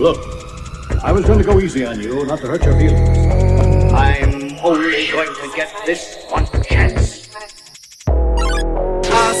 Look, I was going to go easy on you, not to hurt your feelings. I'm only going to get this one chance. Uh,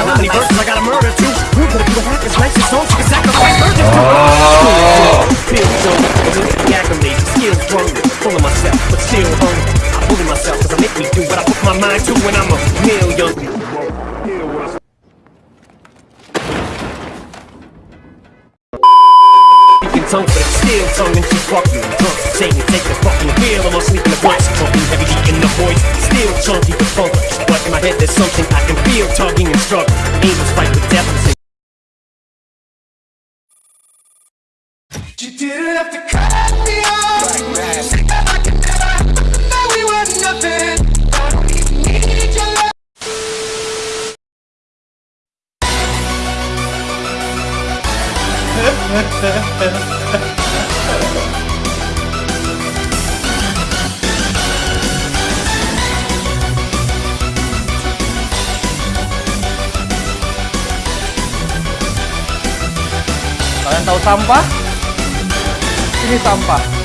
tongue, but I'm still tongue and she's fucking drunk. Saying take the fucking wheel, I'm sleeping the box, Talking heavy in the voice, still chunky but funk. But in my head there's something I can feel tugging and struggling. Angels fight with death. You didn't have to Kalian tahu sampah? Ini sampah.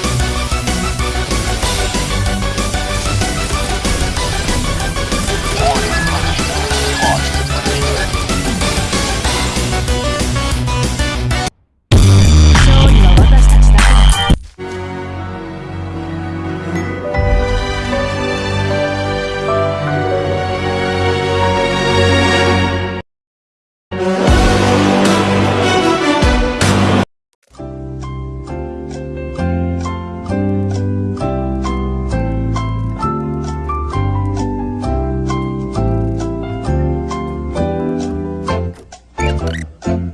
Bye.